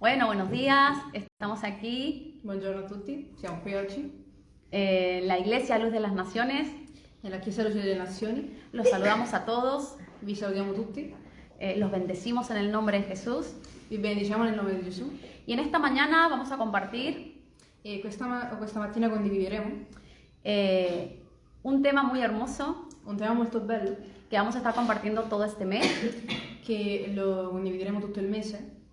Bueno, buenos días. Estamos aquí Buongiorno a tutti, siamo qui oggi eh, en la Iglesia Luz de las Naciones. nella Chiesa Luce delle Nazioni. Los saludamos a todos. Vi salutiamo tutti, eh, los bendecimos en el nombre de Jesús. vi benediciamo nel nome di Gesù Y en esta mañana vamos a compartir e questa, questa mattina condivideremo eh, un tema muy hermoso un tema molto bello que vamos a estar compartiendo todo este mes, che lo condivideremo tutto il mese,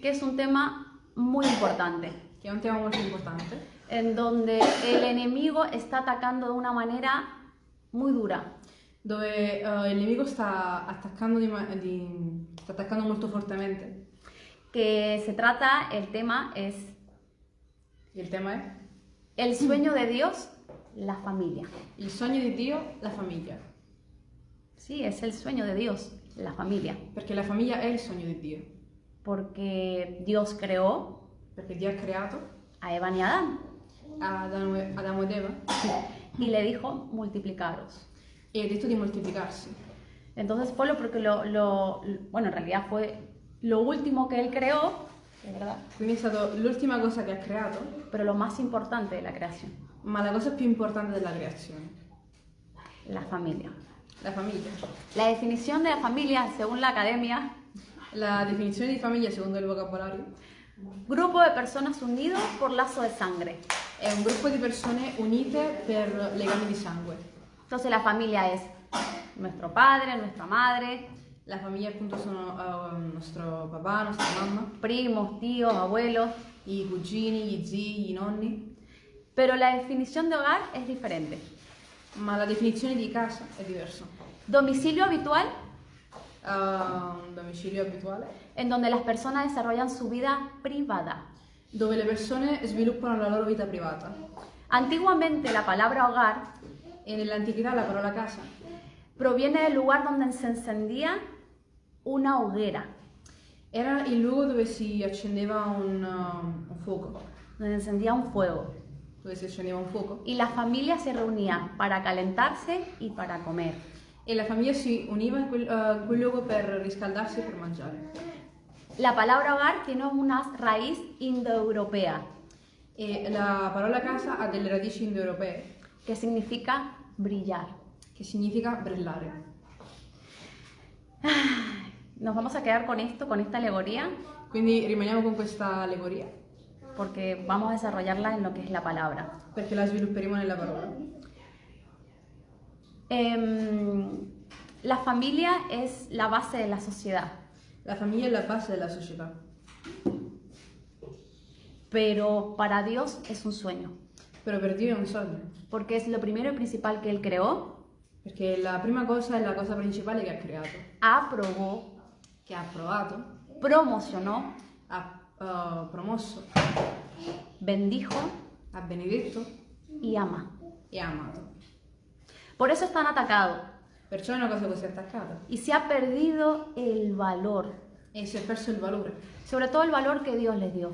que es un tema muy importante, che è un tema molto importante, en donde el enemigo está atacando de una manera muy dura. dove eh, il nemico sta attaccando, di di- sta attaccando molto fortemente. Que se trata, el tema es Il tema è el sueño de Dios, la familia. il sogno di Dio, la famiglia, Sí, es el sueño de Dios, la familia. perché la famiglia è il sogno di Dio, Porque Dios creó perché Dio ha creato a Eva y a Adán Adamo Adamo ed Eva y le dijo multiplicaros. e ha detto di moltiplicarsi. Entonces fue lo porque lo, lo- bueno, en realidad fue lo último que él creó, es verdad, Quindi è stata l'ultima cosa che ha creato, pero lo más importante de la creación, ma la cosa più importante della creazione, la familia. la famiglia. La definición de la familia, según la academia, La definizione di famiglia, secondo il vocabolario, grupo de personas unidos por lazo de sangre. è un gruppo di persone unite per legami di sangue. Entonces la familia es nuestro padre, nuestra madre, La famiglia appunto sono eh, nostro papà, nostra mamma, primos, tíos, abuelos, i cugini, gli zii, i nonni, pero la definición de hogar es diferente. ma la definizione di casa è diversa. Domicilio habitual, Un domicilio abituale, en donde las personas desarrollan su vida privada. dove le persone sviluppano la loro vita privata. Antiguamente la palabra hogar E nell'antichità la parola casa proviene del lugar donde se encendía una hoguera, era il luogo dove si accendeva un, uh, un fuoco, donde se encendía un fuego. dove si accendeva un fuoco. Y la familia se reunía para calentarse y para comer. E la famiglia si univa in quel, eh, in quel luogo per riscaldarsi e per mangiare. La palabra hogar tiene una raíz indoeuropea, E la parola casa ha delle radici indoeuropee, que significa brillar. che significa brillare. Nos vamos a quedar con esto, con esta alegoría, Quindi rimaniamo con questa allegoria, porque vamos a desarrollarla en lo que es la palabra. perché la svilupperemo nella parola. Em, la familia es la base de la sociedad, La famiglia è la base della società, pero para Dios es un sueño, però per Dio è un sogno, porque es lo primero y principal que Él creó, perché la prima cosa è la cosa principale che ha creato, aprobó, che ha approvato, promocionó, ha eh, promosso, bendijo. Ha benedetto y ama. e ha amato. Por eso están atacados Perciò è una cosa così attaccata y se ha perdido el valor, e si è perso il valore, sobre todo el valor que Dios les dio,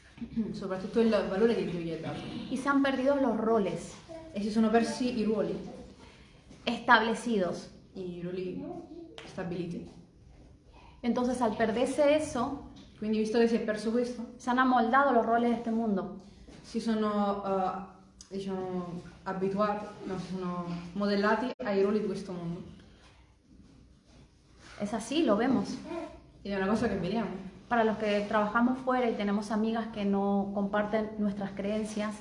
soprattutto il valore che Dio gli ha dato. y se han perdido los roles E si sono persi i ruoli, establecidos. i ruoli stabiliti. Entonces al perderse eso, Quindi visto che si è perso questo, se han amoldado los roles de este mundo. si sono eh, diciamo abituati, no, sono modellati ai ruoli di questo mondo. Es así, lo vemos. Ed è una cosa che vediamo. Para los que trabajamos fuera y tenemos amigas que no comparten nuestras creencias,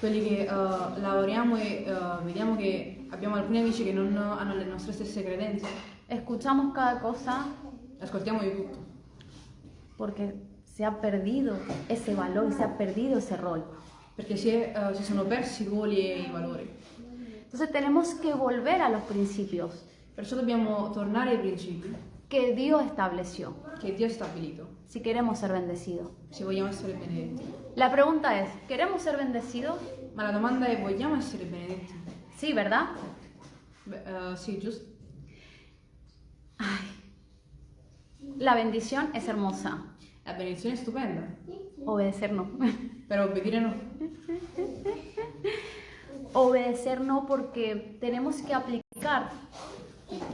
Quelli che eh, lavoriamo e eh, vediamo che abbiamo alcuni amici che non hanno le nostre stesse credenze, escuchamos cada cosa ascoltiamo di tutto. porque se ha perdido ese valor y se ha perdido ese rol. Perché si, è, eh, si sono persi i ruoli e i valori. Entonces tenemos que volver a los principios Perciò dobbiamo tornare ai principi que Dios estableció che Dio ha stabilito, si queremos ser bendecidos. se vogliamo essere benedetti. La pregunta es, ¿queremos ser bendecidos? Ma la domanda è, vogliamo essere benedetti? Sí, ¿verdad? Beh, eh, sì, giusto. La bendición es hermosa, La benedizione è stupenda, obedecer no. però obbedire no. Obedecer no porque tenemos que aplicar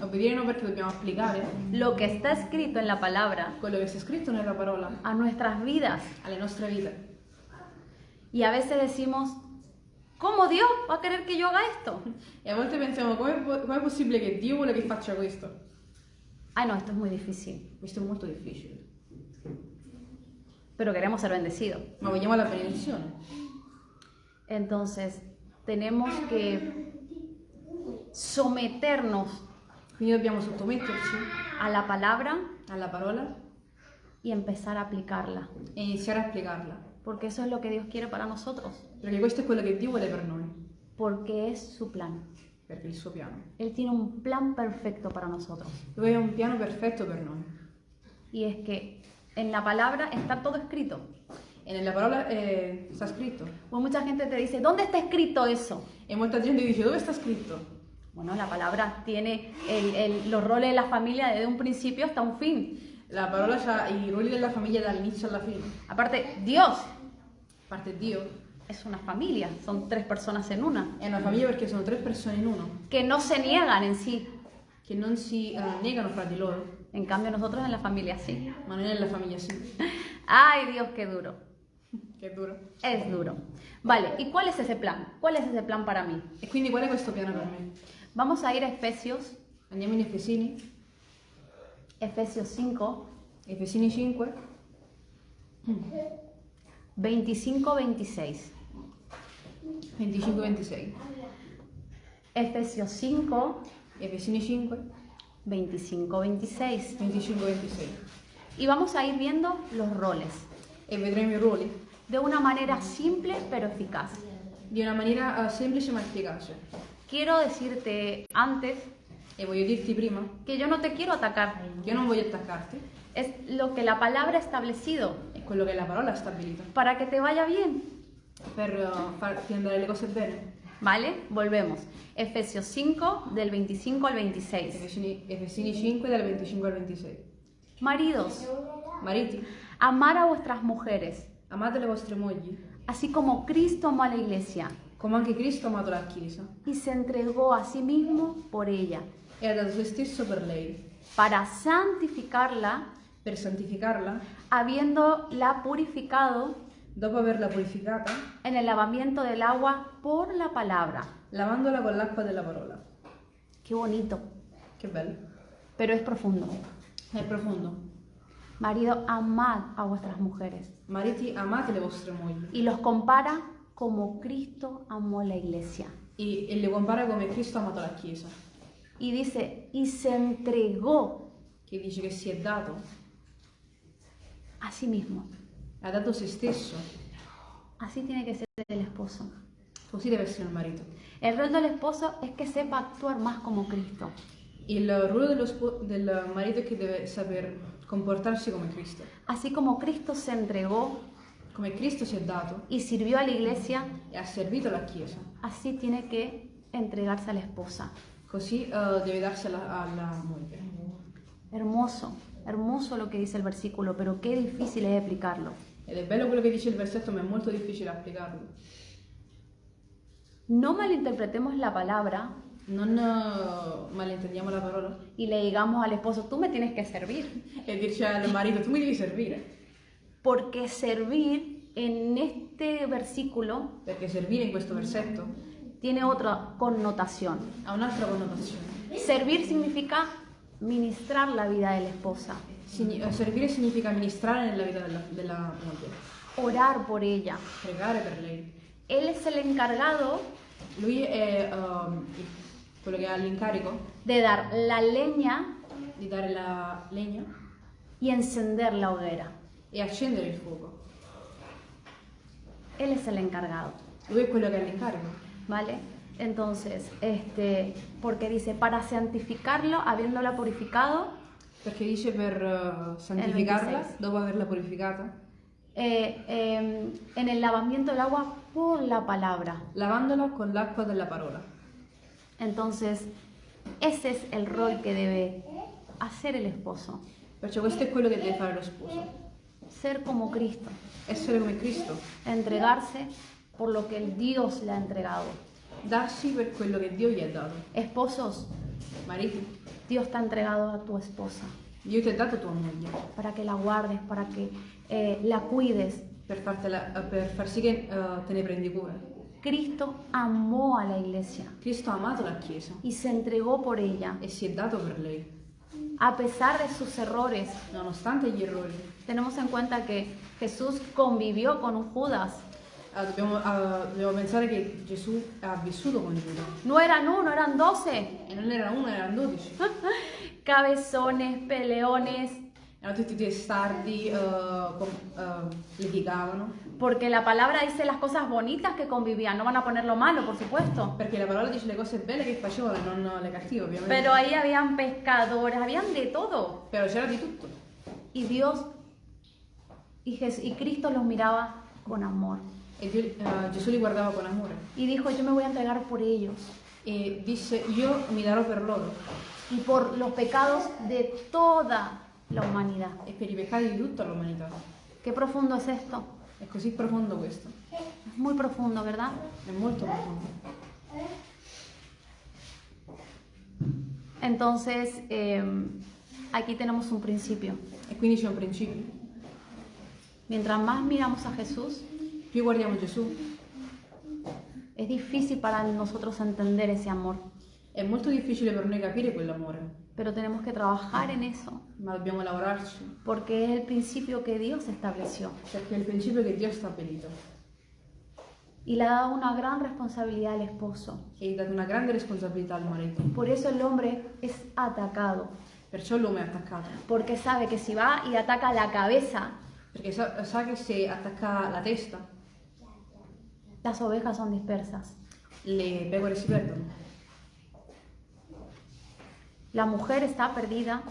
Obbedire non perché dobbiamo applicare lo que está escrito en la palabra quello che sta scritto nella parola a nuestras vidas. alle nostre vite. Y a veces decimos, ¿cómo Dios va a querer que yo haga esto? E a volte pensiamo com'è, po- com'è possibile che Dio vuole che faccia questo? Ay, no, esto es muy difícil, Questo è molto difficile. Pero queremos ser bendecidos. Ma vogliamo la benedizione. Entonces, tenemos que someternos Quindi dobbiamo sottometterci a la palabra y empezar a aplicarla, e iniziare a applicarla. porque eso es lo que Dios quiere para nosotros, Perché questo è quello che Dio vuole per noi, porque es su plan. perché il suo piano. Él tiene un plan perfecto para nosotros. Lui ha un piano perfetto per noi. Y es que en la palabra está todo escrito. E nella parola eh, sta scritto. Pues mucha gente te dice, ¿dónde está escrito eso? E molta gente dice dove sta scritto? Bueno, la palabra tiene el- el- los roles de la familia desde un principio hasta un fin. La parola ha i ruoli della famiglia dall'inizio alla fine. Aparte, Dios A parte Dio, es una familia, son tres personas en una, è una famiglia perché sono tre persone in uno, que no se niegan en sí. che non si eh, negano fra di loro, En cambio, nosotros en la familia sí. ma noi nella famiglia sì. Ay, Dios, qué duro. Che duro. Es duro. Vale, ¿y cuál es ese plan? ¿Cuál es ese plan para mí? E quindi qual è questo piano per me? Vamos a ir a Efesios, Andiamo in Efesini, Efesios 5, Efesini 5, 25-26. 25-26. Efesios 5, Efesini 5, 25-26. 25-26. Y vamos a ir viendo los roles E vedremo i ruoli de una manera simple pero eficaz. di una maniera eh, semplice ma efficace. Quiero decirte antes E voglio dirti prima, que yo no te quiero atacar. io non voglio attaccarti, Es lo que la palabra ha establecido è quello che la parola ha stabilito, para que te vaya bien. per eh, farti andare le cose bene. ¿Vale? Volvemos. Efesios 5 del 25 al 26. Efesini, Efesini 5 dal 25 al 26. Maridos, Mariti, amar a vuestras mujeres, amate le vostre mogli, así como Cristo amó a la iglesia come anche Cristo amato la Chiesa y se entregó a sí mismo por ella, e se stesso per lei, para santificarla, per santificarla, habiéndola purificado dopo averla purificata, en el lavamiento del agua por la palabra. lavandola con l'acqua della parola. Qué bonito, Che bello. pero es profundo. È profondo. Marido, amad a vuestras mujeres. Mariti, amate le vostre mogli. Y los compara como Cristo amó la iglesia. E, e le compara come Cristo ha amato la Chiesa, Y dice, y se entregó che dice che si è dato, a sí mismo. Ha dato se stesso. Así tiene que ser el esposo. Così deve essere il marito. El rol del esposo es que sepa actuar más como Cristo. Il ruolo dello del marito è che deve saper comportarsi come Cristo. Así como Cristo se entregó Come Cristo si è dato y sirvió a la iglesia, e ha servito la Chiesa, así tiene que entregarse a la esposa. così eh, deve darsi alla, alla moglie. Hermoso, hermoso lo que dice el versículo, pero qué difícil es explicarlo. Ed è bello quello che dice il versetto, ma è molto difficile applicarlo. No malinterpretemos la palabra Non eh, malintendiamo la parola y le digamos al esposo, tú me tienes que servir. e dirci al marito, tu mi devi servire. Porque servir en este versículo Perché servire in questo versetto tiene otra connotación. ha un'altra connotazione. Servir significa ministrar la vida de la esposa, servire significa amministrare nella vita della, della moglie, orar por ella. pregare per lei. Él es el encargado Lui è ehm, il- quello che ha l'incarico de dar la leña di dare la legna y encender la hoguera. e accendere il fuoco. Él es el encargado, Lui è quello che ha l'incarico. ¿vale? Entonces, este, porque dice, para santificarlo, habiéndola purificado, Perché dice per eh, santificarla 26. dopo averla purificata, eh, eh, en el lavamiento del agua por la palabra. lavandola con l'acqua della parola. Entonces, ese es el rol que debe hacer el esposo, Perciò questo è quello che deve fare lo sposo. ser como Cristo, Essere come Cristo, entregarse por lo que el Dios le ha entregado. darsi per quello che Dio gli ha dato. Esposos, Mariti, Dios te ha entregado a tu esposa Dio ti ha dato tua moglie para que la guardes, para que eh, la cuides. per, fartela- eh, per far sì che eh, te ne prendi cura. Cristo amó a la iglesia Cristo ha amato la Chiesa y se entregó por ella. e si è dato per lei, A pesar de sus errores, nonostante gli errori. tenemos en cuenta que Jesús convivió con un Judas. Ah, dobbiamo, ah, dobbiamo pensare che Gesù ha vissuto con Giuda No eran uno, eran doce. e non era uno, erano dodici. Cabezones, peleones, Erano tutti testardi, eh, com- eh, litigavano. porque la palabra dice las cosas bonitas que convivían. No van a poner lo malo, por supuesto. Perché la parola dice le cose belle che facevano non le cattive, ovviamente. Pero ahí habían pescadores, habían de todo. Però c'era di tutto. Y Dios y, Jes- y Cristo los miraba con amor. E Dio- eh, Gesù li guardava con amore Y dijo, yo me voy a entregar por ellos e disse io mi darò per loro y por los pecados de toda la humanidad. e per i peccati di tutta l'umanità. Qué profundo es esto. È così profondo questo, Es muy profundo, ¿verdad? è molto profondo. Entonces, eh, aquí tenemos un principio. E quindi c'è un principio. Mientras más miramos a Jesús, es difícil para nosotros entender ese amor, è molto difficile per noi capire quell'amore, pero tenemos que trabajar en eso, ma dobbiamo lavorarci, porque es el principio que Dios estableció. Perché è il principio che Dio ha stabilito y le ha dado una gran responsabilidad al esposo. e ha dato una grande responsabilità al marito. Por eso el hombre es atacado, Perciò l'uomo è attaccato, porque sabe que si va y ataca la cabeza, perché sa, sa che se attacca la testa las ovejas son dispersas. le si perdono. La mujer está perdida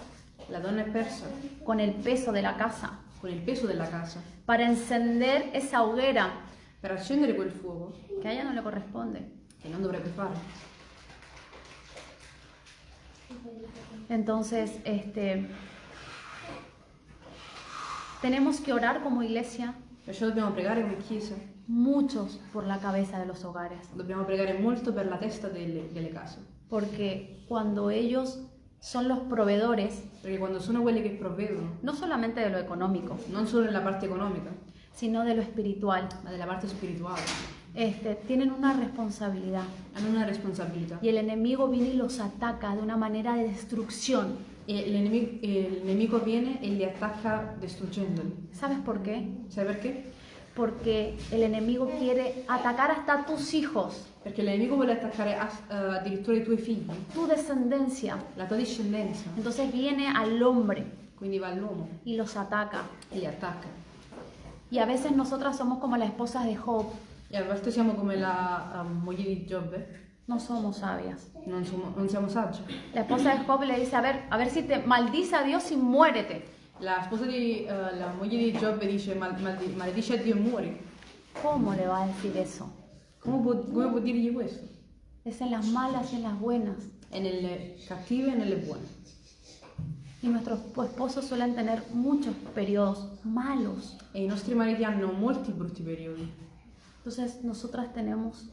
La donna è persa con el peso de la casa. con il peso della casa. Para encender esa hoguera Per accendere quel fuoco, que a ella no le corresponde. che non dovrebbe fare. Entonces, este, tenemos que orar como iglesia, Perciò dobbiamo pregare come Chiesa, muchos por la cabeza de los hogares, dobbiamo pregare molto per la testa delle, delle case. porque cuando ellos son los proveedores, Perché quando sono quelli che provvedono, no solamente de lo económico, non solo nella parte economica, sino de lo espiritual, ma nella parte spirituale, este, tienen una responsabilidad. hanno una responsabilità. Y el enemigo viene y los ataca de una manera de destrucción. E l'enemi- e il nemico viene e li attacca distruggendoli. ¿Sabes por qué? Sai perché? Porque el enemigo quiere atacar hasta tus hijos, Perché il nemico vuole attaccare eh, addirittura i tuoi figli, tu descendencia. la tua discendenza. Entonces viene al hombre Quindi va all'uomo y los ataca. e li attacca. Y a veces nosotras somos como las esposas de Job, E a volte siamo come la eh, moglie di Giobbe, no somos sabias. non, siamo- non siamo saggi. La esposa de Job le dice, a ver, a ver si te maldice a Dios y muérete. La sposa di, eh, la moglie di Giobbe dice "Mal- maldi- maledice a Dio e muori. ¿Cómo le va a decir eso? Può, come può dirgli questo? Es en las malas y en las buenas. È nelle cattive e nelle buone. Y nuestros esposos suelen tener muchos periodos malos. E i nostri mariti hanno molti brutti periodi. Entonces nosotras tenemos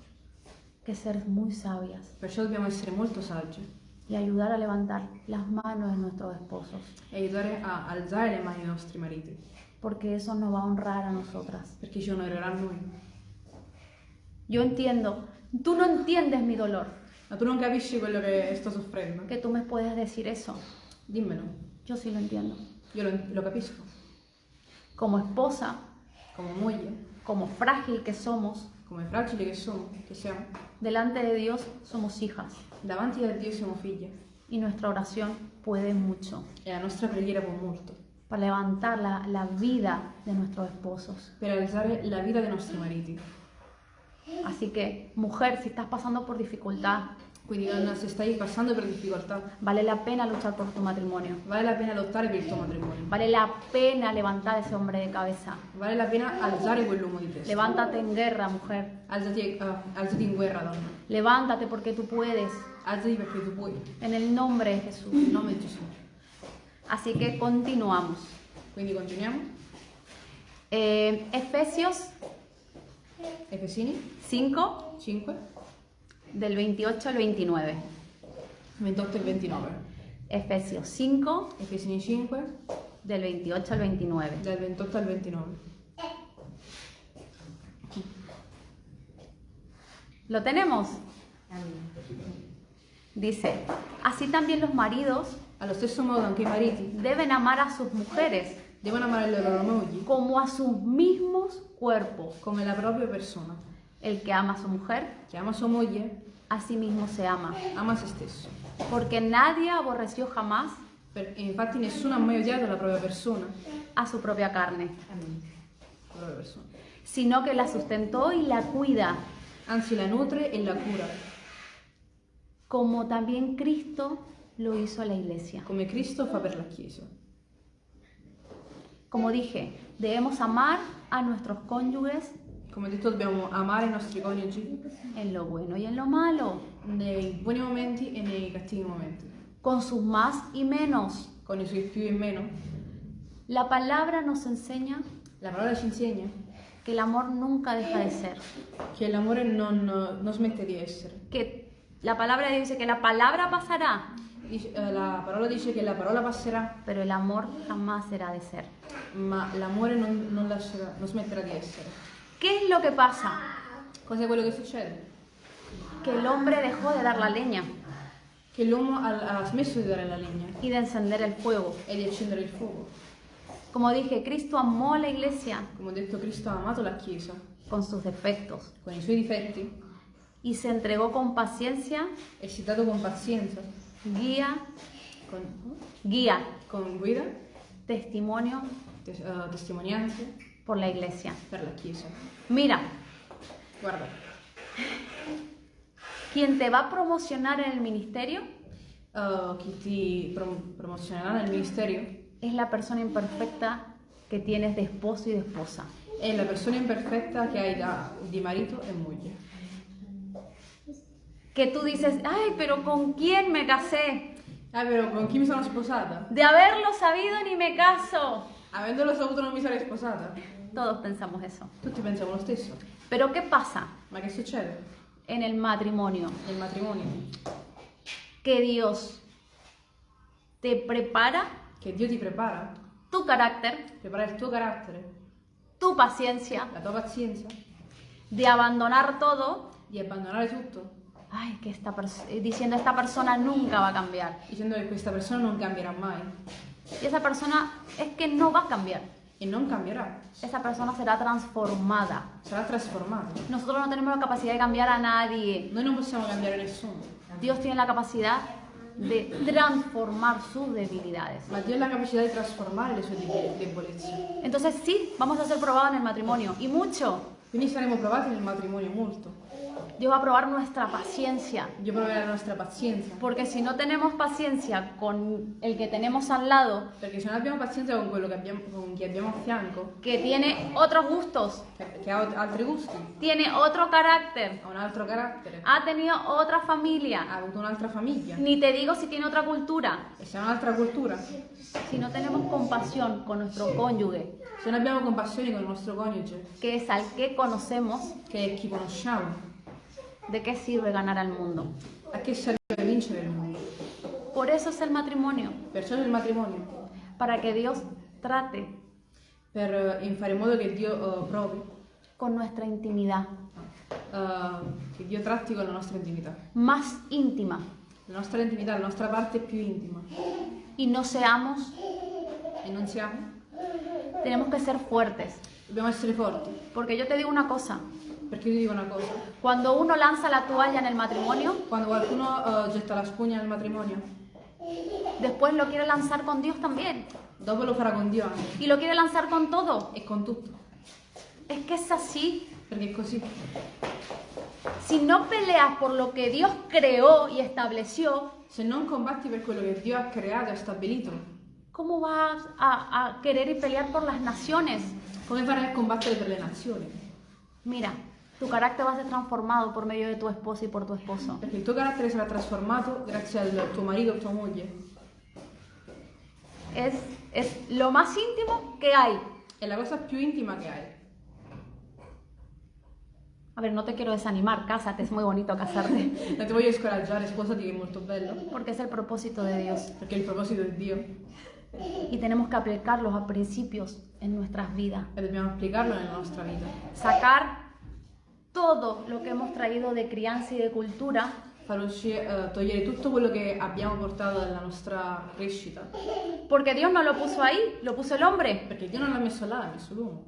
que ser muy sabias Perciò dobbiamo essere molto saggi y ayudar a levantar las manos de nuestros esposos, e aiutare a alzare le mani ai nostri mariti, porque eso nos va a honrar a nosotras. perché ci onorerà a noi. Yo entiendo, tú no entiendes mi dolor, Ma tu non capisci quello che sto soffrendo? que tú me puedes decir eso. Dimmelo, Yo sí lo entiendo. io lo, lo capisco. Como esposa, Come moglie, como frágil que somos, come fragili che, sono, che siamo, delante de Dios somos hijas. Davanti a Dio siamo figlie y nuestra oración puede mucho. E la nostra preghiera può molto. Para levantar la, la vida de nuestros esposos. per alzare la vita dei nostri mariti. Así que, mujer, si estás pasando por dificultad, Quindi donna, se stai passando per difficoltà, vale la pena luchar por tu matrimonio. vale la pena lottare per il tuo matrimonio. Vale la pena levantar ese hombre de cabeza. Vale la pena alzare quell'uomo di testa. Levántate en guerra, mujer. Alzati, eh, alzati in guerra, donna. Levántate porque tú puedes. Alzati perché tu puoi. En el nombre de Jesús. In nome di Gesù. Así que continuamos. Quindi continuiamo. Eh, Efesios Efesini 5, 5, del 28 al 29. 28 e 29. Efesios 5, Efesini 5, del 28 al 29. dal 28 al 29. ¿Lo tenemos? Dice, así también los maridos Allo stesso modo anche i mariti deben amar a sus mujeres devono amare le loro mogli como a sus mismos cuerpos. come la propria persona. El que ama a su mujer, Chi ama sua moglie a sí mismo se ama. ama se stesso. Porque nadie aborreció jamás Per- infatti nessuno ha mai odiato la propria persona, a su propia carne, la propria persona. sino que la sustentó y la cuida, Anzi la nutre e la cura, como también Cristo lo hizo a la iglesia. come Cristo fa per la Chiesa. Como dije, debemos amar a nuestros cónyuges Come detto dobbiamo amare i nostri coniugi en lo bueno y en lo malo, nei buoni momenti e nei cattivi momenti, con sus más y menos. con i suoi più e meno. La palabra nos enseña La parola ci insegna que el amor nunca deja de ser. che l'amore non, non smette di essere. Que la palabra dice que la palabra pasará, Dice- eh, la parola dice che la parola passerà, pero el amor jamás será de ser. ma l'amore non, non lascerà- non smetterà di essere. ¿Qué es lo que pasa? Cos'è quello che succede? Que el hombre dejó de dar la leña. Che l'uomo ha, ha smesso di dare la legna y de encender el fuego. e di accendere il fuoco. Como dije, Cristo amó a la iglesia. Come ho detto, Cristo ha amato la Chiesa con sus defectos. Con i suoi difetti y se entregó con paciencia, e si è dato con pazienza, guía, con, guía, con guida, testimonio. Tes- eh, testimonianze por la iglesia. per la Chiesa. Mira, Guarda, quien te va a promocionar en el ministerio eh, chi ti prom- promozionerà nel ministerio es la persona imperfecta que tienes de esposo y de esposa. è la persona imperfetta che hai da- di marito e moglie. Que tú dices, ay, pero ¿con quién me casé? Ah, però con chi mi sono sposata? De haberlo sabido ni me caso. Avendolo saputo non mi sarei sposata. Todos pensamos eso. Tutti pensiamo lo stesso. Pero ¿qué pasa Ma che succede en el matrimonio? nel matrimonio? Que Dios te prepara Che Dio ti prepara, tu carácter, prepara il tuo carattere, tu paciencia, la tua pazienza, de abandonar todo, di abbandonare tutto, ay, que esta eh, diciendo esta persona nunca va a cambiar. dicendo che questa persona non cambierà mai Y esa persona es que no va a cambiar. E non cambierà, Esa persona será transformada. sarà trasformata. Nosotros no tenemos la capacidad de cambiar a nadie. Noi non possiamo cambiare nessuno, Dios tiene la capacidad de transformar sus debilidades. ma Dio ha la capacità di trasformare le sue debolezze. Entonces sí, vamos a ser probados en el matrimonio. Y mucho. Quindi saremo provati nel matrimonio molto. Dios va a probar nuestra paciencia. Dio proverà la nostra pazienza, Porque si no tenemos paciencia con el que tenemos al lado, perché se non abbiamo pazienza con quello che abbiamo, con chi abbiamo a fianco, que tiene otros gustos, che, che ha altri gusti, tiene otro carácter, ha un altro carattere, ha tenido otra familia, ha avuto un'altra famiglia, ni te digo si tiene otra cultura, e se ha un'altra cultura, si no tenemos compasión con nuestro cónyuge, se non abbiamo compassione con il nostro coniuge, que es al que conocemos, che è chi conosciamo, ¿de qué sirve ganar al mundo? a che serve vincere il mondo? Por eso es el matrimonio, Perciò il matrimonio, para que Dios trate per eh, fare in modo che Dio eh, provi, con nuestra intimidad eh, che Dio tratti con la nostra intimità. más íntima La nostra intimità, la nostra parte più intima. y no seamos, E non siamo? tenemos que ser fuertes. Dobbiamo essere forti. Porque yo te digo una cosa, Perché ti dico una cosa, cuando uno lanza la toalla en el matrimonio, quando qualcuno eh, getta la spugna nel matrimonio, después lo quiere lanzar con Dios también. dopo lo farà con Dio anche. Y lo quiere lanzar con todo. E con tutto. Es que es así. Perché è così. Si no peleas por lo que Dios creó y estableció, Se non combatti per quello che Dio ha creato e stabilito, ¿cómo vas a, a querer y pelear por las naciones? come farai a combattere per le nazioni? Mira, tu carácter va a ser transformado por medio de tu esposa y por tu esposo. Perché il tuo carattere sarà trasformato grazie al tuo marito o tua moglie. Es, es lo más íntimo que hay. È la cosa più intima che hai. A ver, no te quiero desanimar, cásate, es muy bonito casarte, Non ti voglio scoraggiare, sposati che è molto bello, porque es el propósito de Dios perché il proposito è Dio y tenemos que aplicar los principios en nuestras vidas. e dobbiamo applicarlo nella nostra vita. Sacar todo lo que hemos traído de crianza y de cultura Far uscire, eh, togliere tutto quello che abbiamo portato dalla nostra crescita, Porque Dios no lo puso ahí, lo puso el hombre. perché Dio non l'ha messo là, l'ha messo l'uomo.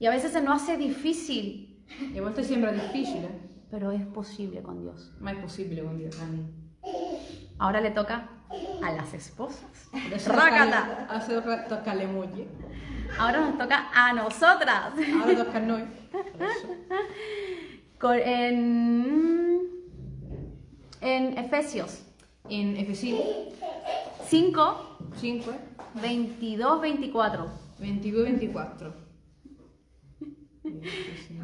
Y a veces se nos hace difícil, E a volte sembra difficile, pero es posible con Dios. ma è possibile con Dio. Ahora le toca a las esposas. Adesso tocca alle mogli, Ahora nos toca a nosotras. ora tocca a. Con- En, en Efesios In Efesini 5, 5, 22, 24. 22, 24. Efesini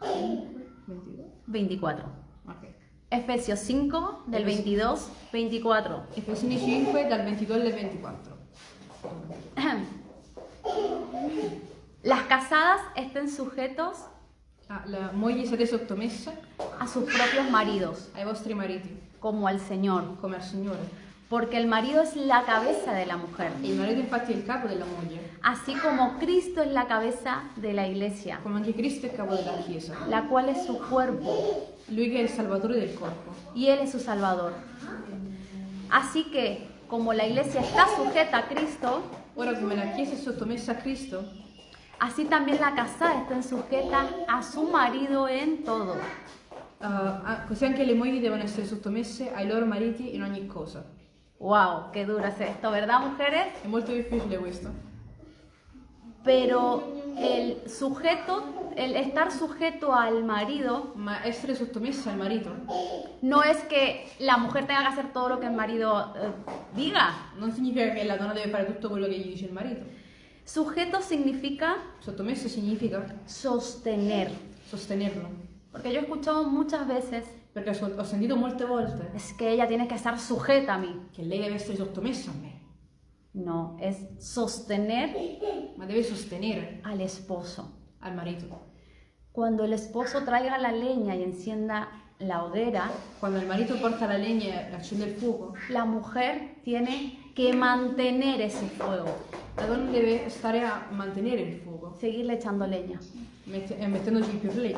5, 22. 24. Ok. Efesios 5, del 22, 24. Efesini 5 dal 22 al 24. Las casadas estén sujetos Ah, la moglie siete sottomesse a sus propios maridos, ai vostri mariti, como al Señor, come al Signore. porque el marido es la cabeza de la mujer, E il marito infatti è il capo della moglie, así como Cristo es la cabeza de la iglesia, come anche Cristo è il capo della Chiesa. la cual es su cuerpo Lui che è il salvatore del corpo. y Él es su Salvador. Así que, como la iglesia está sujeta a Cristo, Ora come la Chiesa è sottomessa a Cristo, así también la casada estén sujeta a su marido en todo. ah, così anche le mogli devono essere sottomesse ai loro mariti in ogni cosa. Wow, qué duro es esto, ¿verdad, mujeres? È molto difficile questo. Pero el sujeto, el estar sujeto al marido, Ma essere sottomessa al marito no es que la mujer tenga que hacer todo lo que el marido eh, diga. non significa che la donna deve fare tutto quello che gli dice il marito. Sujeto significa Sottomesso significa sostener. sostenerlo. Porque yo he escuchado muchas veces, Perché ho ho sentito molte volte es que ella tiene que estar sujeta a mí. che lei deve essere sottomessa a me, No, es sostener ma deve sostenere al esposo. al marito. Cuando el esposo traiga la leña y encienda la hoguera, Quando il marito porta la legna e accende il fuoco, la mujer tiene que mantener ese fuego, la donna deve stare a mantenere il fuoco, seguirle echando leña, mette- eh, mettendoci più le-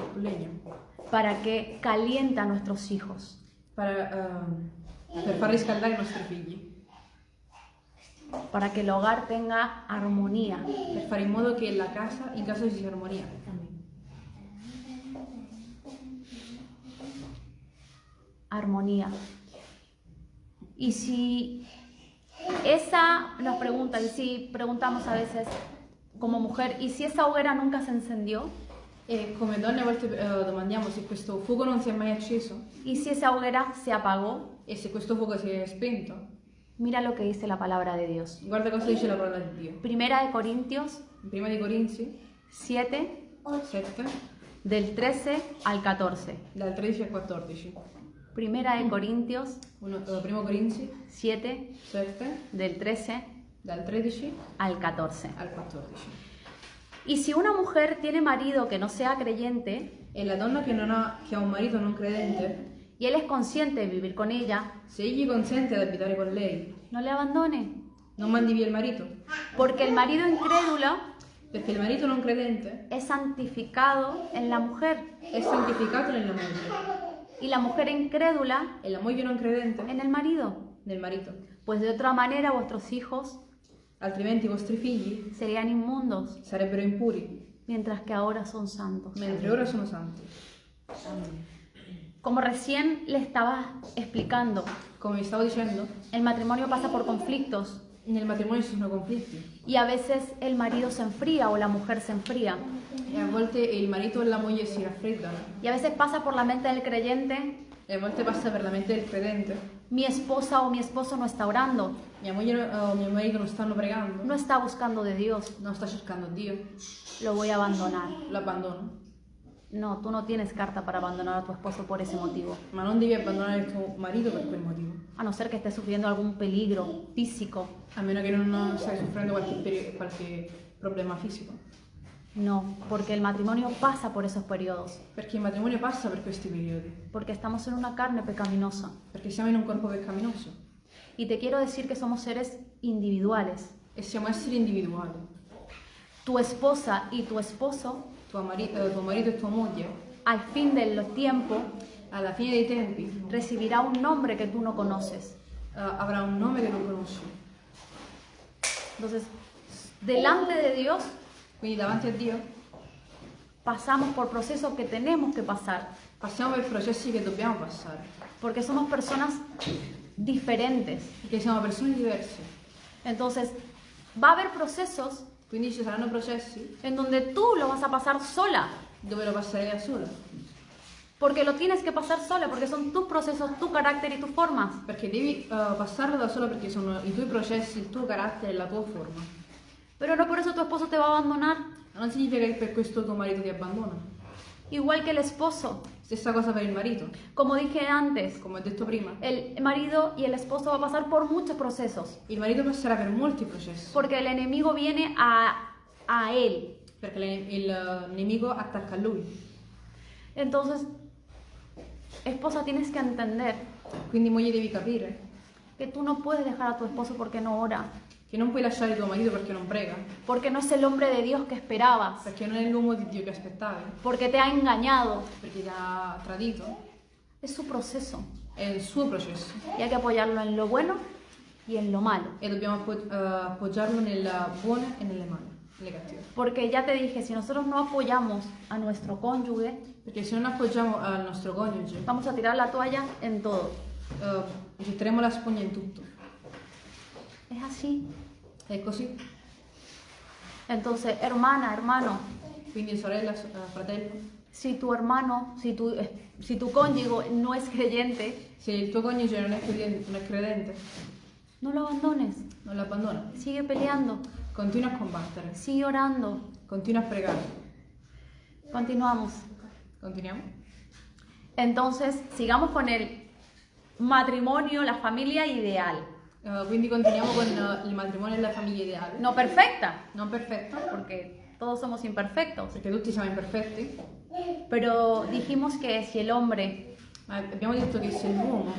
para que caliente a nuestros hijos. per, eh, per far riscaldare i nostri figli, para que el hogar tenga armonía. per fare in modo che la casa, in casa ci sia armonia. Armonía. Y si esa nos pregunta, y si preguntamos a veces como mujer, ¿y si esa hoguera nunca se encendió? E come donne a volte eh, domandiamo se questo fuoco non si è mai acceso ¿Y si esa hoguera se apagó? e se questo fuoco si è spento. Mira lo que dice la palabra de Dios. Guarda cosa dice la parola di Dio. Primera de Corintios In Prima di Corinzi 7, 7, del 13 al 14. dal 13 al 14. Primera de Corintios Uno, eh, primo Corinzi 7, 7, del 13 dal 13 al 14. al 14. Y si una mujer tiene marido que no sea creyente E la donna che, non ha, che ha un marito non credente, y él es consciente de vivir con ella, se egli consente di abitare con lei, no le abandone. non mandi via il marito, Porque el marido incrédulo perché il marito non credente es santificado en la mujer è santificato nella moglie y la mujer incrédula e la moglie non credente en el marido. nel marito. Pues de otra manera vuestros hijos Altrimenti i vostri figli serían inmundos, sarebbero impuri, mientras que ahora son santos. mentre ora sono santi. Como recién le estaba explicando, Come vi stavo dicendo, el matrimonio pasa por conflictos nel matrimonio ci sono conflitti y a veces el marido se enfría o la mujer se enfría. e a volte il marito e la moglie si raffreddano Y a veces pasa por la mente del creyente, e a volte passa per la mente del credente. mi esposa o mi esposo no está orando, Mia moglie o mio marito non stanno pregando, no está buscando de Dios, non sta cercando Dio, lo voy a abandonar. lo abbandono. No, tú no tienes carta para abandonar a tu esposo por ese motivo, Ma non devi abbandonare il tuo marito per quel motivo, a no ser que estés sufriendo algún peligro físico. a meno che non stai soffrendo qualche, qualche problema fisico. No, porque el matrimonio pasa por esos periodos, Perché il matrimonio passa per questi periodi. porque estamos en una carne pecaminosa. Perché siamo in un corpo peccaminoso. Y te quiero decir que somos seres individuales. E siamo esseri individuali. Tu esposa y tu esposo, Tuo, mari- eh, tuo marito e tua moglie, al fin del tiempo, alla fine dei tempi, recibirá un nombre que tú no conoces. eh, avrà un nome che non conosci. Entonces, delante de Dios Quindi davanti a Dio pasamos por procesos que tenemos que pasar, passiamo per processi che dobbiamo passare. porque somos personas diferentes. Perché siamo persone diverse. Entonces, va a haber procesos Quindi ci saranno processi en donde tú lo vas a pasar sola, dove lo passerei da sola. porque lo tienes que pasar sola, porque son tus procesos, tu carácter y tus formas. Perché devi eh, passarlo da sola perché sono i tuoi processi, il tuo carattere e la tua forma. Pero no por eso tu esposo te va a abandonar, Non significa che per questo tuo marito ti abbandona. Igual que el esposo. Stessa cosa per il marito. Como dije antes, Come ho detto prima, el marido y el esposo va a pasar por muchos procesos, il marito passerà per molti processi. porque el enemigo viene a, a él. Perché le- il eh, nemico attacca a lui. Entonces, esposa, tienes que entender Quindi moglie devi capire que tú no puedes dejar a tu esposo porque no ora, che non puoi lasciare tuo marito perché non prega. porque no es el hombre de Dios que esperabas, Perché non è l'uomo di Dio che aspettavi. porque te ha engañado. Perché ti ha tradito. Es su proceso È il suo processo. y hay que apoyarlo en lo bueno y en lo malo. E dobbiamo appo- eh, appoggiarlo nelle buone e nelle male. Porque ya te dije, si nosotros no apoyamos a nuestro cónyuge, Perché se non appoggiamo al nostro coniuge, vamos a tirar la toalla en todo. eh, getteremo la spugna in tutto. Es así. È così. Entonces, hermana, hermano, Quindi sorella, so- eh, fratello, si tu hermano, si tu, eh, si tu cónyuge no es creyente, se il tuo coniuge non è credente, non è credente no lo abandones. non lo abbandona. Sigue peleando, Continua a combattere, sigue orando. continua a pregare. Continuamos. Continuiamo? Entonces, sigamos con el matrimonio, la familia ideal. Eh, quindi continuiamo con eh, il matrimonio e la famiglia ideale. No perfecta, Non perfetta, porque todos somos imperfectos. perché tutti siamo imperfetti, Pero dijimos que si el hombre ma abbiamo detto che se l'uomo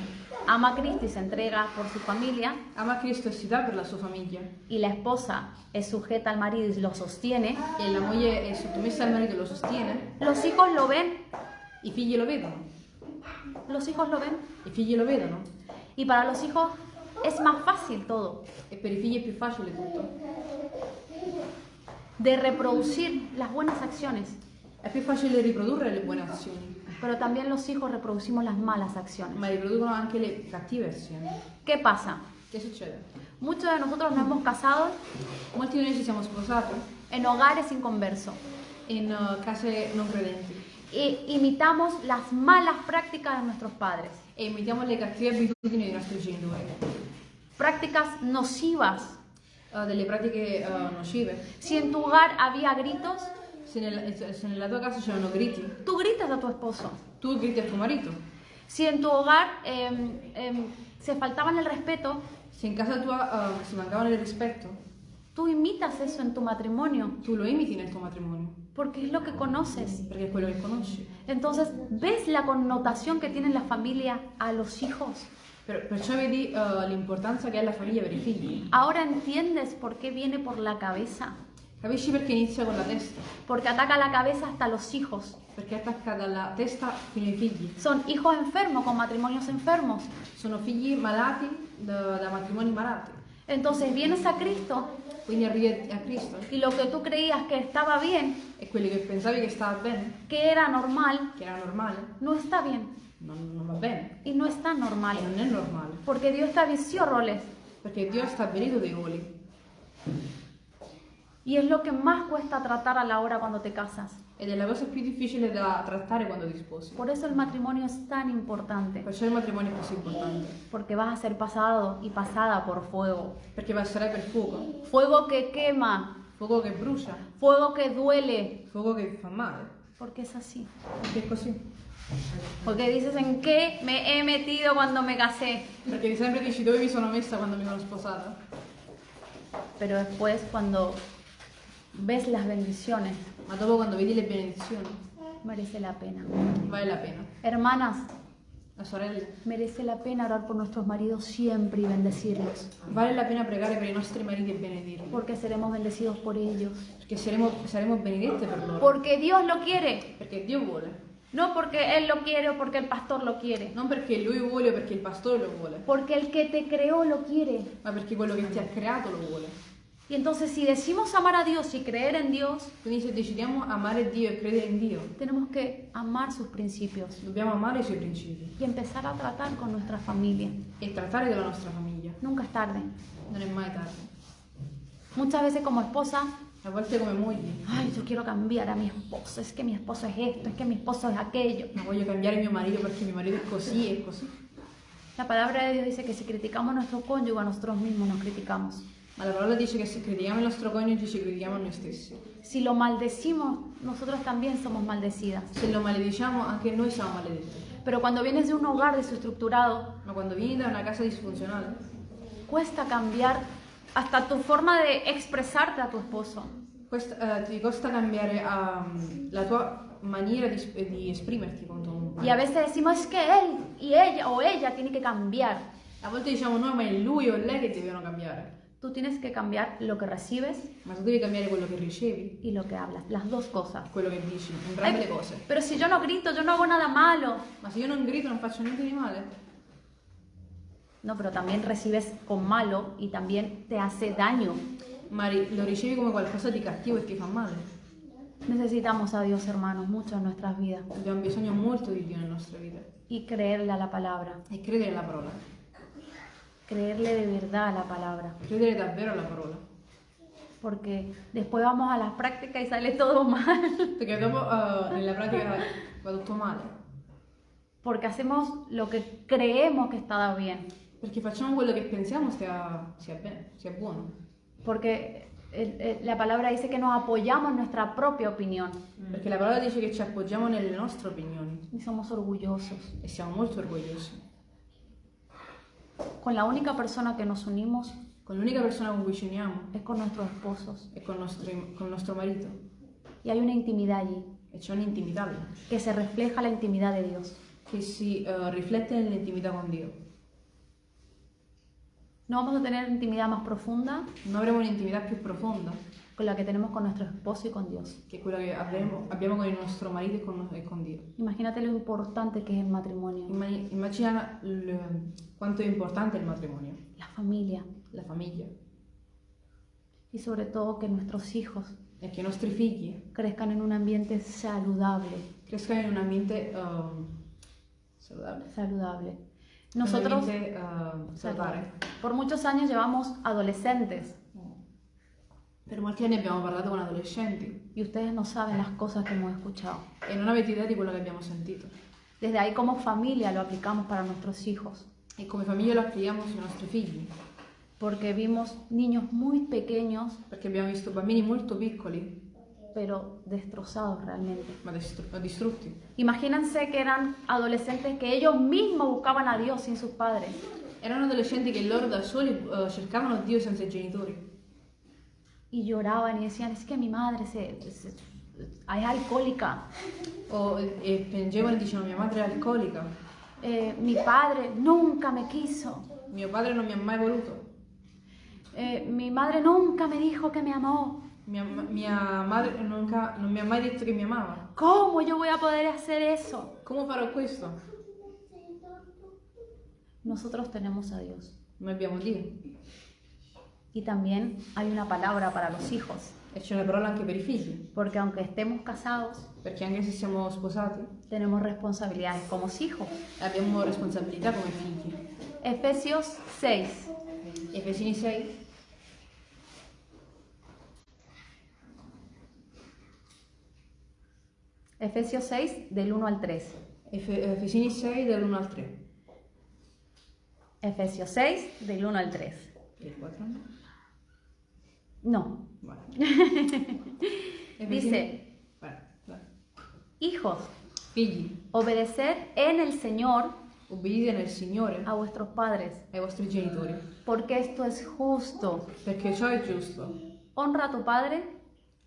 ama a Cristo y se entrega por su familia, ama Cristo e si dà per la sua famiglia y la esposa es sujeta al marido y lo sostiene, e la moglie è sottomessa al marito e lo sostiene, los hijos lo ven, i figli lo vedono. los hijos lo ven, I figli lo vedono y para los hijos es más fácil todo, e per i figli è più facile tutto. de reproducir las buenas acciones, È più facile riprodurre le buone azioni, pero también los hijos reproducimos las malas acciones. ma riproducono anche le cattive azioni. ¿Qué pasa? Che succede? Muchos de nosotros nos hemos casado Molti di noi ci siamo sposati en hogares inconversos in eh, case non credenti e imitamos las malas prácticas de nuestros padres, e imitiamo le cattive abitudini dei nostri genitori, prácticas nocivas. eh, delle pratiche eh, nocive. Si en tu hogar había gritos, Se, nel- se nella tua casa c'erano griti, tú gritas a tu esposo. tu griti a tuo marito. Si en tu hogar em, em, se faltaban el respeto, Se in casa tua eh, si mancavano il rispetto, tú imitas eso en tu matrimonio, tu lo imiti nel tuo matrimonio, porque es lo que conoces. perché è quello che conosci. Entonces, ¿ves la connotación que tiene la familia a los hijos? Per- perciò vedi eh, l'importanza che ha la famiglia per i figli. Ahora entiendes por qué viene por la cabeza, Capisci perché inizia con la testa? porque ataca la cabeza hasta los hijos. Perché attacca dalla testa fino ai figli. Son hijos enfermos con matrimonios enfermos. Sono figli malati da, da matrimoni malati. Entonces vienes a Cristo Quindi arrivi a Cristo y lo que tú creías que estaba bien, e quelli che pensavi che stava bene, que era normal, che era normale, no está bien non, non va bene. y no está normal. E non è normale. Porque Dios estableció roles Perché Dio ha stabilito dei ruoli. y es lo que más cuesta tratar a la hora cuando te casas. Ed è la cosa più difficile da trattare quando ti sposi. Por eso el matrimonio es tan importante, Perciò il matrimonio è così importante. porque vas a ser pasado y pasada por fuego. Perché passerai per fuoco. Fuego que quema, Fuoco che brucia. fuego que duele, Fuoco che fa male. porque es así. Perché è così. Porque dices, ¿en qué me he metido cuando me casé? Perché sempre dici dove mi sono messa quando mi sono sposata. Pero después cuando ves las bendiciones ma dopo quando vedi le benedizioni merece la pena. vale la pena. Hermanas, La sorella, merece la pena orar por nuestros maridos siempre y bendecirlos, vale la pena pregare per i nostri mariti e benedirli, porque seremos bendecidos por ellos. perché saremo, saremo benedette per loro, Porque Dios lo quiere, perché Dio vuole, no porque Él lo quiere o porque el pastor lo quiere, non perché Lui vuole o perché il pastore lo vuole, porque el que te creó lo quiere. ma perché quello che ti ha creato lo vuole. Y entonces si decimos amar a Dios y creer en Dios, Quindi se decidiamo amare Dio e credere in Dio, tenemos que amar sus principios dobbiamo amare i suoi principi y empezar a tratar con nuestra familia. e trattare della nostra famiglia. Nunca es tarde. Non è mai tardi. Muchas veces como esposa, A volte come mogli, ay, yo quiero cambiar a mi esposo, es que mi esposo es esto, es que mi esposo es aquello. ma voglio cambiare mio marito perché mio marito è così e così. La palabra de Dios dice que si criticamos a nuestro cónyuge, a nosotros mismos nos criticamos. La parola dice che se critichiamo il nostro coniuge ci critichiamo a stessi. Si lo maldecimos, nosotros también somos maldecidas. Se lo malediciamo anche noi siamo maledetti. Pero cuando vienes de un hogar desestructurado, Ma quando vieni da una casa disfunzionale, cuesta cambiar hasta tu forma de expresarte a tu esposo. questa- eh, ti costa cambiare ehm, la tua maniera di, di esprimerti con tuo Y a veces decimos, es que él y ella o ella tiene que cambiar. A volte diciamo no, ma è lui o lei che devono cambiare. Tú tienes que cambiar lo que recibes Ma tu devi cambiare quello che ricevi, y lo que hablas, las dos cosas. quello che dici, entrambe le cose. pero si yo no grito, yo no hago nada malo. Ma se io non grido non faccio niente di male. No, pero también recibes con malo y también te hace daño. Ma ri- lo ricevi come qualcosa di cattivo e ti fa male. Necesitamos a Dios, hermanos, mucho en nuestras vidas Abbiamo bisogno molto di Dio nella nostra vita. y creerle a la palabra, E credere alla parola. creerle de verdad a la palabra, Credere davvero alla parola. porque después vamos a las prácticas y sale todo mal, Perché dopo eh, nella pratica va tutto male. porque hacemos lo que creemos que está bien, Perché facciamo quello che pensiamo sia, sia bene, sia buono. porque el- el- la palabra dice que nos apoyamos en nuestra propia opinión Perché la parola dice che ci appoggiamo nelle nostre opinioni y somos orgullosos. e siamo molto orgogliosi. Con la única persona que nos unimos Con l'unica persona con cui ci uniamo es con nuestros esposos è con nostro, con il nostro marito y hay una intimidad allí e c'è un'intimità que se refleja la intimidad de Dios. che si eh, riflette nell'intimità con Dio. No vamos a tener intimidad más profunda Non avremo un'intimità più profonda con la que tenemos con nuestro esposo y con Dios. che quella che avremo- abbiamo con il nostro marito e con, con Dio. Imagínate lo importante que es el matrimonio, immagina il- quanto è importante il matrimonio, la familia la famiglia y sobre todo que nuestros hijos e i nostri figli crezcan en un ambiente saludable, crescano in un ambiente ehm, saludabile. saludable. Nosotros salutare. por muchos años llevamos adolescentes. Per molti anni abbiamo parlato con adolescenti y ustedes no saben las cosas que hemos escuchado. e non avete idea di quello che abbiamo sentito. Desde ahí como familia lo aplicamos para nuestros hijos, E come famiglia lo applichiamo sui nostri figli, porque vimos niños muy pequeños. Perché abbiamo visto bambini molto piccoli, pero destrozados realmente. Imagínense que eran adolescentes que ellos mismos buscaban a Dios sin sus padres. Erano adolescenti che loro da soli eh, cercavano Dio senza genitori Y lloraban y decían, es que mi madre se, se- es alcohólica, o, e piangevano e dicevano mia madre è alcolica, Eh, mi padre nunca me quiso, mio padre non mi ha mai voluto, Eh, mi madre nunca me dijo que me amó. Mia, mia madre nunca- mi ha mai detto che mi amava. ¿Cómo yo voy a poder hacer eso? Come farò questo? Nosotros tenemos a Dios. Noi abbiamo Dio Y también hay una palabra para los hijos, e c'è una parola anche per i figli, porque aunque estemos casados, perché anche se siamo sposati tenemos responsabilidades como hijos. abbiamo responsabilità come figli. Efesios 6, Efesini 6, Efesios 6 del 1 al 3. Efe- Efesini 6 dall'1 al 3. Efesios 6 del 1 al 3. E il 4? No, dice, hijos, Figli, obedeced en el Señor nel Signore a vuestros padres, ai vostri genitori, porque esto es justo. perché ciò è giusto. Honra a tu padre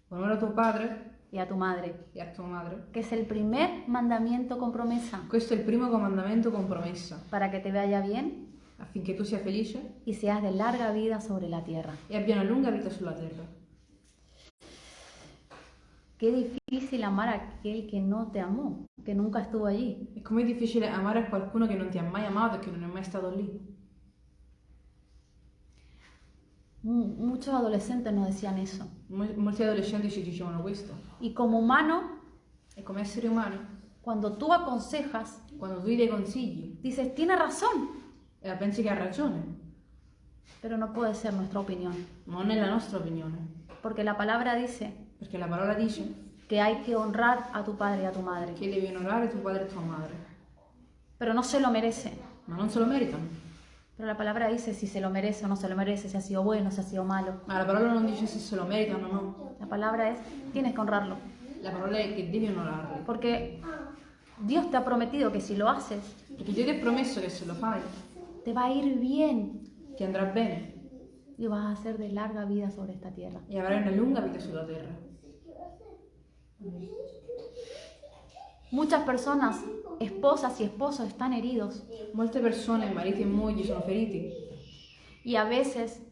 Onora tuo padre y a tu madre, e a tua madre. que es el primer mandamiento con promesa, Questo è il primo comandamento con promessa, para que te vaya bien affinché tu sia felice y seas de larga vida sobre la tierra. e abbia una lunga vita sulla terra. Qué difícil amar a aquel que no te amó, que nunca estuvo allí. E com'è difficile amare a qualcuno che non ti ha mai amato e che non è mai stato lì. Muchos adolescentes nos decían eso. Mol- molti adolescenti ci dicevano questo. Y como humano, E come esseri umani, cuando tú aconsejas, quando tu gli dai consigli dices, tiene razón, e pensi che ha ragione, pero no puede ser nuestra opinión. non è la nostra opinione. Porque la palabra dice Perché la parola dice que hay que honrar a tu padre y a tu madre, che devi onorare tuo padre e tua madre, pero no se lo merece. ma non se lo meritano. Pero la palabra dice si se lo merece o no se lo merece, si ha sido bueno, si ha sido malo. Ma la parola non dice se se lo meritano o no. La palabra es, tienes que honrarlo. La parola è che devi onorarli. Porque Dios te ha prometido que si lo haces, Perché Dio ti ha promesso che se lo fai te va a ir bien ti andrà bene y vas a ser de larga vida sobre esta tierra. e avrai una lunga vita sulla terra. Muchas personas, esposas y esposos, están heridos Molte persone, mariti e mogli, sono feriti y a veces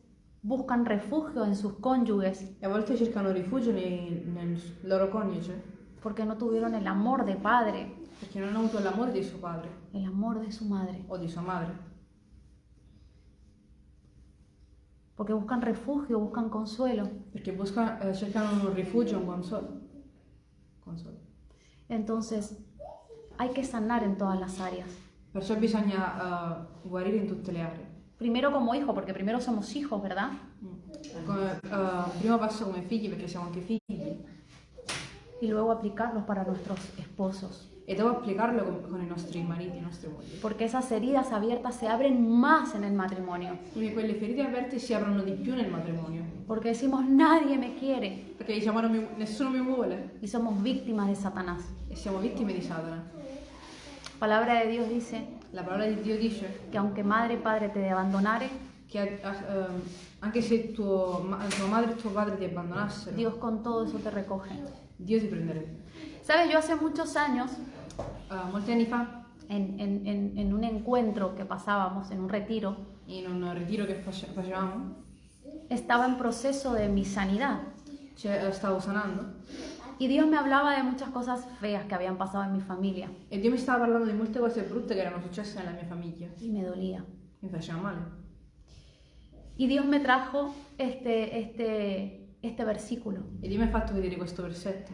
buscan refugio en sus cónyuges e a volte cercano rifugio nei- nel loro coniuge porque no tuvieron el amor de padre, perché non hanno avuto l'amore di suo padre el amor de su madre, o di sua madre. porque buscan refugio, buscan consuelo. Perché busca- eh, cercano un rifugio, un consolo. consolo. Entonces, hay que sanar en todas las áreas. Perciò bisogna eh, guarire in tutte le aree. Primero como hijo, porque primero somos hijos, ¿verdad? Mm. Come, eh, primo passo come figli perché siamo anche figli Y luego aplicarlos para nuestros esposos. e dopo applicarlo con, con i nostri mariti, i nostri mogli. Porque esas heridas abiertas se abren más en el matrimonio. Quindi quelle ferite aperte si aprono di più nel matrimonio. Porque decimos, nadie me quiere. Perché diciamo "Non mi- nessuno mi vuole Y somos víctimas de Satanás. e siamo vittime di Satana. Palabra de Dios dice La parola di Dio dice que aunque madre y padre te abbandonare, che eh, anche se tuo, tua madre e tuo padre ti abbandonassero, Dios con todo eso te recoge. Dio ti prenderebbe. Sabes, yo hace muchos años, Eh, molti anni fa, en, en- en- en un encuentro que pasábamos, en un retiro, in un ritiro che face- facevamo, estaba en proceso de mi sanidad. cioè, stavo sanando Y Dios me hablaba de muchas cosas feas que habían pasado en mi familia. e Dio mi stava parlando di molte cose brutte che erano successe nella mia famiglia. Y me dolía. Mi faceva male. Y Dios me trajo este, este, este versículo. E Dio mi ha fatto vedere questo versetto,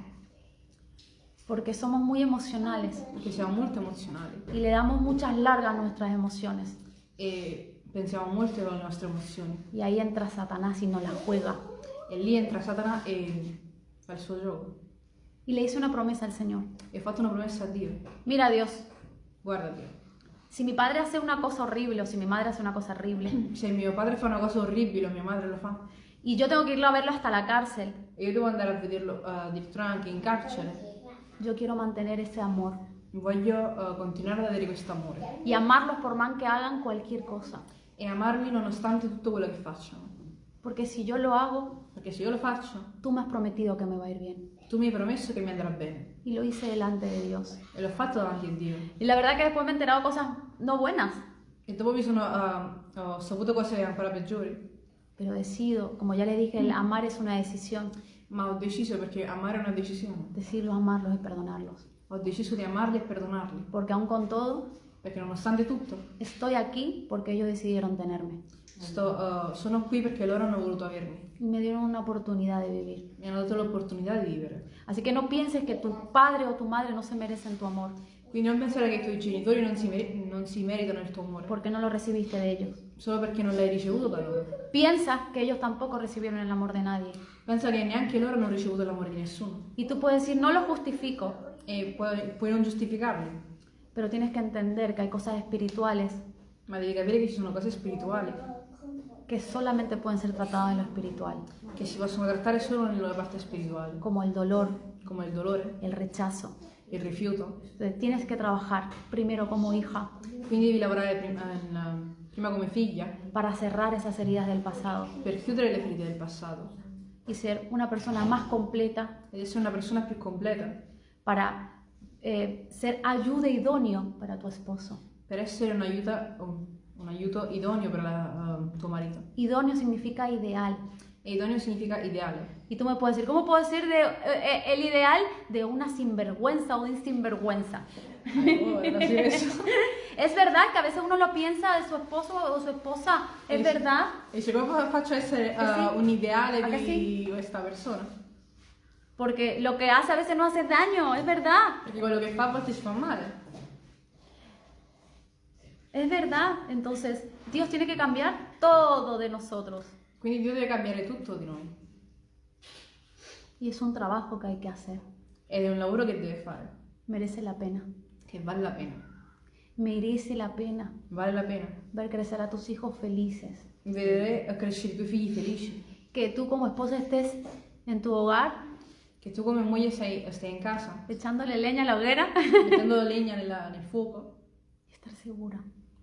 Porque somos muy emocionales perché siamo molto emozionali y le damos muchas largas a nuestras emociones. e pensiamo molto alle nostre emozioni. Y ahí entra Satanás y nos la juega. E lì entra Satana e fa il suo gioco. Y le hice una promesa al Señor. Ho fatto una promessa a Dio. Mira Dios, Guarda Dio, si mi padre hace una cosa horrible o si mi madre hace una cosa horrible se mio padre fa una cosa orribile o mia madre lo fa, y yo tengo que irlo a verlo hasta la cárcel, e io devo andare a vederlo uh, addirittura anche in carcere, yo quiero mantener ese amor voglio uh, continuare ad avere questo amore y amarlos por más que hagan cualquier cosa. e amarli nonostante tutto quello che facciano. Porque si yo lo hago, Perché se io lo faccio, tú me has prometido que me va a ir bien. Mi hai promesso che mi andrà bene. Y lo hice delante de Dios. E l'ho fatto davanti a Dio. Y la verdad que después me he enterado cosas no buenas, E dopo mi sono, uh, ho saputo cose ancora peggiori, pero decido, como ya le dije, el amar es una decisión. ma ho deciso perché amare è una decisione. Decidirlos, amarlos y perdonarlos. Ho deciso di amarli e perdonarli. Porque aún con todo, Perché nonostante tutto, estoy aquí porque ellos decidieron tenerme. Sto, uh, sono qui perché loro hanno voluto avermi. Y me dieron una oportunidad de vivir. Mi hanno dato l'opportunità di vivere. Así que no pienses que tu padre o tu madre no se merecen tu amor, Quindi non pensare che i tuoi genitori non si, non si meritano il tuo amore, porque no lo recibiste de ellos. solo perché non l'hai ricevuto da loro. Piensa que ellos tampoco recibieron el amor de nadie. Pensa che neanche loro hanno ricevuto l'amore di nessuno. Y tú puedes decir, no lo justifico, E puoi, puoi non giustificarli, pero tienes que entender que hay cosas espirituales ma devi capire che ci sono cose spirituali que solamente pueden ser tratadas en lo espiritual, che si possono trattare solo nella parte spirituale, como el dolor, come il dolore, el rechazo. il rifiuto. Entonces, tienes que trabajar primero como hija. Quindi devi lavorare prima, in- prima come figlia. Para cerrar esas heridas del pasado. Per chiudere le ferite del passato. Y ser una persona más completa. Ed essere una persona più completa, para eh, ser ayuda idóneo para tu esposo. per essere un aiuto, un, un aiuto idoneo per la- uh, tuo marito. Idóneo significa ideal. E idoneo significa ideale. Y tú me puedes decir, ¿cómo puedo decir de, eh, eh, el ideal de una sinvergüenza o de un sinvergüenza? Oh, eso. Es verdad que a veces uno lo piensa de su esposo o su esposa, es Sí. verdad. Dice, come fa- faccio essere uh, un ideale Ah, che di questa persona? Porque lo que hace a veces no hace daño, es verdad. Perché quello che fa a ci fa male. Es verdad. Entonces, Dios tiene que cambiar todo de nosotros. Quindi Dio deve cambiare tutto di noi. Y es un trabajo que hay que hacer. Ed è un lavoro che deve fare, Merece la pena. che vale la pena. Merece la pena Vale la pena. ver crecer a tus hijos felices. Vedere crescere i tuoi figli felici. Que tú como esposa estés en tu hogar Che tu come moglie sei, stai in casa, echándole leña a la hoguera mettendo legna nella- nel fuoco y estar segura.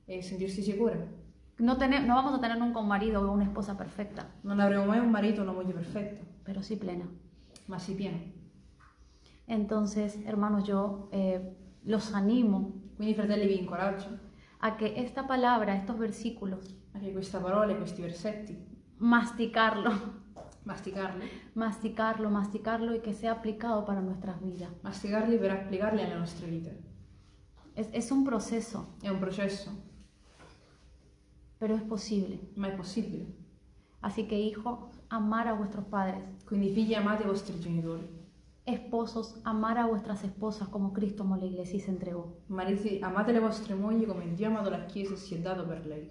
E sentirsi sicura. No, tener, no vamos a tener nunca un marido o una esposa perfecta, Non avremo mai un marito o una moglie perfetta, pero sí plena. ma sì pieno. Entonces, hermanos, yo eh, los animo Quindi fratelli vi incoraggio a que esta palabra, estos versículos, a che questa parola e questi versetti, masticarlo, masticarli, masticarlo, masticarlo y que sea aplicado para nuestras vidas. masticarli per applicarli alle nostre vite. Es, es un proceso, È un processo, pero es posible. ma è possibile. Así que, hijos, amar a vuestros padres. Quindi figli amate i vostri genitori, Esposos, amar a vuestras esposas como Cristo amó la iglesia y se entregó. mariti amate le vostre mogli come Dio ha amato la Chiesa e si è dato per lei.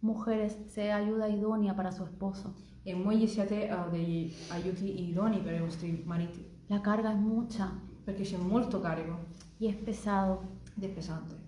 Mujeres, sea ayuda idónea para su esposo. E mogli siate uh, degli aiuti idonei per i vostri mariti, La carga es mucha perché c'è molto carico y es pesado ed è pesante.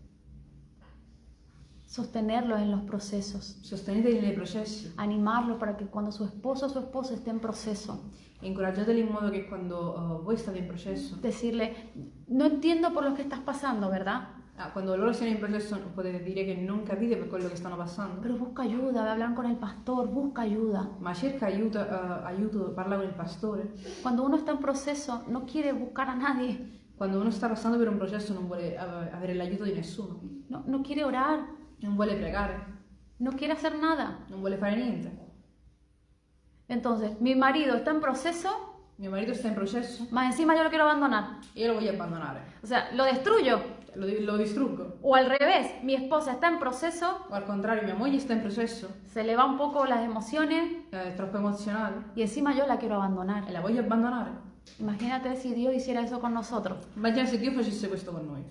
Sostenerlos en los procesos. Sosteneteli nei processi Animarlos para que cuando su esposo o su esposa esté en proceso, e incoraggiateli in modo che quando uh, voi state in processo, decirle, no entiendo por lo que estás pasando, ¿verdad? ah, quando loro siano in processo potete dire che non capite per quello che stanno passando, Pero busca ayuda, ve a hablar con el pastor, busca ayuda. ma cerca aiuto, uh, aiuto, parla con il pastore. Cuando uno está en proceso, no quiere buscar a nadie, Quando uno sta passando per un processo non vuole uh, avere l'aiuto di nessuno, no, no quiere orar, non vuole pregare, no quiere hacer nada. non vuole fare niente. Entonces, mi marido está en proceso, Mio marito sta in processo más encima yo lo quiero abandonar. e io lo voglio abbandonare, O sea, lo destruyo. lo, lo distruggo. O al revés, mi esposa está en proceso, O al contrario, mia moglie sta in processo, se le va un poco las emociones troppo emozionale y encima yo la quiero abandonar. la voglio abbandonare. Imagínate si Dios hiciera eso con nosotros Immagina se Dio facesse questo con noi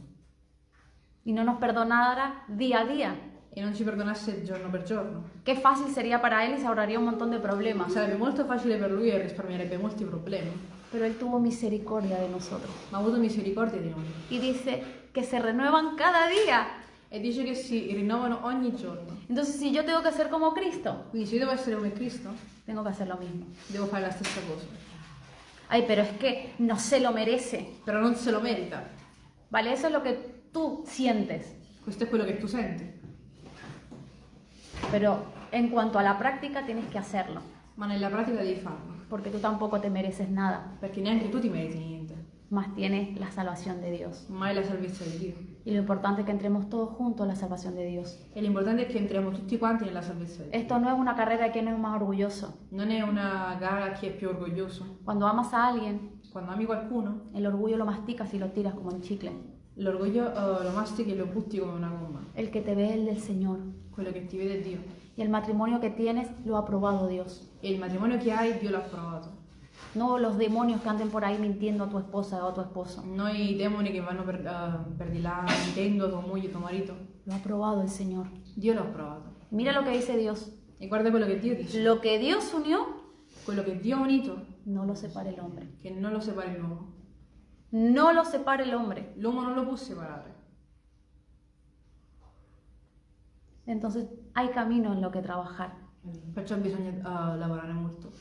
y no nos perdonara día a día. e non ci perdonasse giorno per giorno. Qué fácil sería para él y se ahorraría un montón de problemas. Sarebbe molto facile per lui e risparmierebbe molti problemi, Pero él tuvo misericordia de nosotros. ma ha avuto misericordia di noi. Y dice que se renuevan cada día. E dice che si rinnovano ogni giorno. Entonces, si yo tengo que ser como Cristo, Quindi se io devo essere come Cristo, tengo que hacer lo mismo. devo fare la stessa cosa. Ay, pero es que no se lo merece. Però non se lo merita. ¿Vale? Eso es lo que tú sientes. Questo è quello che tu senti. Pero en cuanto a la práctica, tienes que hacerlo. Ma nella pratica devi farlo. Porque tú tampoco te mereces nada. Perché neanche tu ti meriti niente. Más tienes la salvación de Dios. Mai la salvezza di Dio. Y lo importante es que entremos todos juntos a la salvación de Dios. E l'importante è che entriamo tutti quanti nella Dio. Esto no es una carrera de quién es más orgulloso. Non è una gara a chi è più orgoglioso. Cuando amas a alguien, Quando ami qualcuno, el orgullo lo masticas y lo tiras como un chicle. L'orgoglio eh, lo mastichi e lo butti come una gomma. El que te ve es el del Señor. Quello che ti vede è Dio. Y el matrimonio que tienes lo ha aprobado Dios. E il matrimonio che hai, Dio l'ha approvato. No los demonios que anden por ahí mintiendo a tu esposa o a tu esposo. Noi demoni che vanno per, eh, per di là mentendo a tua moglie, tuo marito, Lo ha aprobado el Señor. Dio l'ha approvato. Mira lo que dice Dios. E guarda quello che Dio dice. Lo que Dios unió, Quello che Dio ha unito, no lo separe el hombre. che non lo separi l'uomo. No lo separe el hombre. L'uomo non lo può separare. Entonces hay camino en lo que trabajar. Perciò bisogna eh, lavorare molto.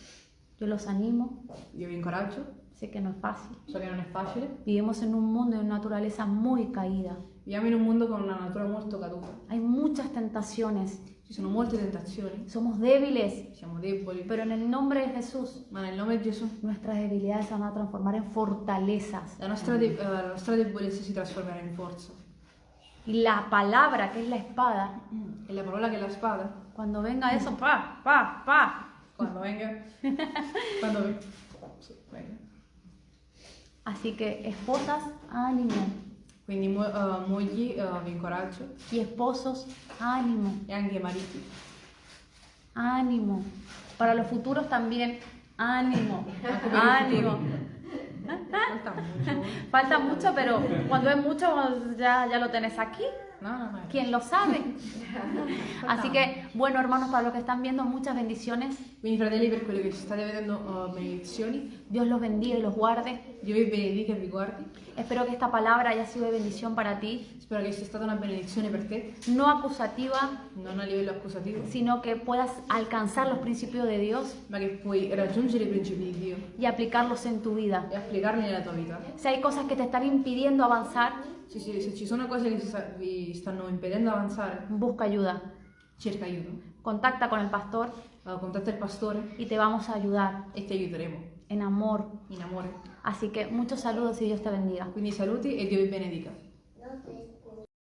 Yo los animo. Io vi incoraggio, Sé que no es fácil. so che non è facile. Vivimos en un mundo de una naturaleza muy caída. Viviamo in un mondo con una natura molto caduta. Hay muchas tentaciones. Ci sono molte tentazioni, somos débiles, siamo deboli, pero en el nombre de Jesús ma nel nome di Gesù nuestras debilidades se van a transformar en fortalezas. la nostra, de- eh, la nostra debolezza si trasformerà in forza. Y la palabra, que es la espada, E la parola che è la spada, cuando venga eso, pa, pa, pa. quando venga... quando venga. Así que esposas, ánimo. Quindi mo- eh, mogli eh, vi incoraggio Y esposos, ánimo, e anche mariti. ánimo. Para los futuros también, ánimo, ánimo. Falta mucho. Falta mucho, pero cuando es mucho ya, ya lo tenés aquí. No, no, no. ¿Quién lo sabe? Así que, bueno, hermanos, para los que están viendo, muchas bendiciones. Quindi fratelli, per quelli che ci state vedendo, eh, benedizioni. Dios los bendiga y los guarde. Dio vi benedica e vi guardi. Espero que esta palabra haya sido de bendición para ti, Spero che sia stata una benedizione per te, no acusativa, non a livello accusativo, sino que puedas alcanzar los principios de Dios ma che puoi raggiungere i principi di Dio y aplicarlos en tu vida. e applicarli nella tua vita. Si hay cosas que te están impidiendo avanzar, Se, se- se ci sono cose che sta- vi stanno impedendo avanzare, busca ayuda. cerca aiuto. Contacta con el pastor Eh, contatta il pastore y te vamos a ayudar e ti aiuteremo en amor. in amore. Así que muchos saludos y Dios te bendiga. Quindi saluti e Dio vi benedica.